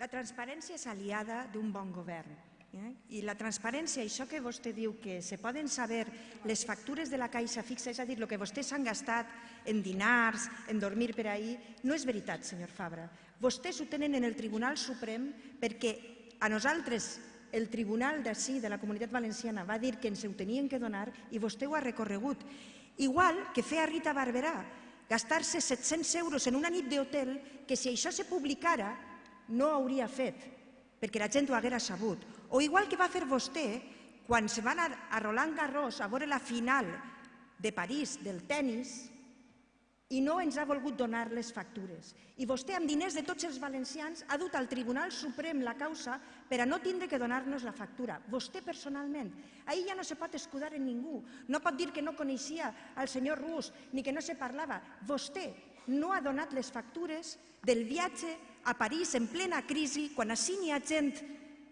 La transparència és aliada d'un bon govern. Eh? I la transparència, això que vostè diu que se poden saber les factures de la caixa fixa, és a dir, el que vostès han gastat en dinars, en dormir per ahir, no és veritat, senyor Fabra. Vostès ho tenen en el Tribunal Suprem perquè a nosaltres el tribunal d'ací, de la Comunitat Valenciana, va dir que ens ho tenien que donar i vostè ho ha recorregut. Igual que feia Rita Barberà, gastar-se 700 euros en una nit d'hotel que si això se publicara no hauria fet, perquè la gent ho haguera sabut. O igual que va fer vostè quan se va anar a Roland Garros a veure la final de París del tennis i no ens ha volgut donar les factures. I vostè, amb diners de tots els valencians, ha dut al Tribunal Suprem la causa per a no tindre que donar-nos la factura. Vostè personalment. Ahir ja no se pot escudar en ningú. No pot dir que no coneixia el senyor Rus ni que no se parlava. Vostè no ha donat les factures del viatge a París en plena crisi, quan així n'hi ha gent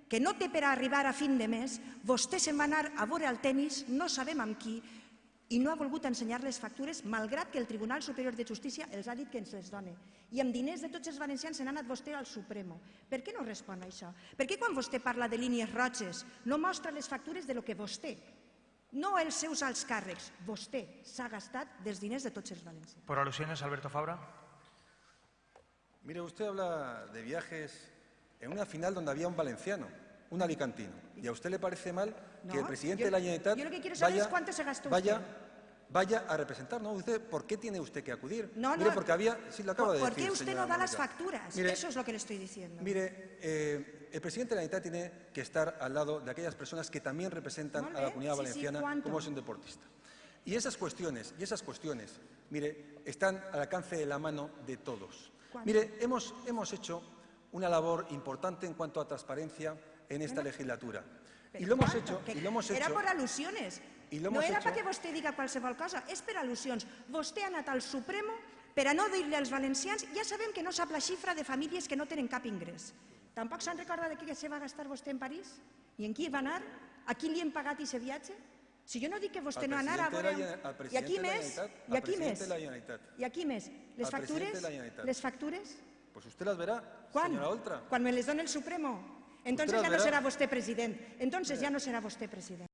que no té per arribar a fin de mes, vostè se'n va anar a veure el tennis, no sabem amb qui, i no ha volgut ensenyar les factures, malgrat que el Tribunal Superior de Justícia els ha dit que ens les doni. I amb diners de tots els valencians se n'ha anat vostè al Supremo. Per què no respon a això? Per què quan vostè parla de línies roges no mostra les factures de lo que vostè, no els seus alts càrrecs, vostè s'ha gastat dels diners de tots els valencians? Por alusiones, Alberto Fabra. Mire, usted habla de viajes en una final donde había un valenciano, un alicantino. ¿Y a usted le parece mal que el presidente yo- de la Generalitat yo lo que quiero saber vaya, es cuánto se gastó vaya, usted. Vaya a representar? ¿no? Usted, ¿Por qué tiene usted que acudir? No, Mire, no. porque había... Sí, lo acabo ¿Por, de por decir, qué usted no da las facturas? Mire, Eso es lo que le estoy diciendo. Mire, eh, el presidente de la Generalitat tiene que estar al lado de aquellas personas que también representan a la comunidad sí, valenciana como es un deportista. Y esas cuestiones, y esas cuestiones, mire, están al alcance de la mano de todos. ¿Cuánto? Mire, hemos, hemos hecho una labor importante en cuanto a transparencia en esta legislatura. Y lo hemos hecho, y lo hemos Era hecho, por al·lusiones. I no era perquè vostè diga qualsevol cosa, és per al·lusions. Vostè ha anat al Supremo per a no dir-li als valencians, ja sabem que no sap la xifra de famílies que no tenen cap ingrés. Tampoc se'n recorda de què se va gastar vostè en París? I en qui va anar? A qui li hem pagat aquest viatge? Si jo no dic que vostè no anara a veure... I aquí més? I aquí més? I aquí més? Les factures? Les factures? pues usted las verá, Quan? señora Oltra. Quan me les dona el Supremo. Entonces las ya no verá. será vostè president. Entonces ya no será vostè president.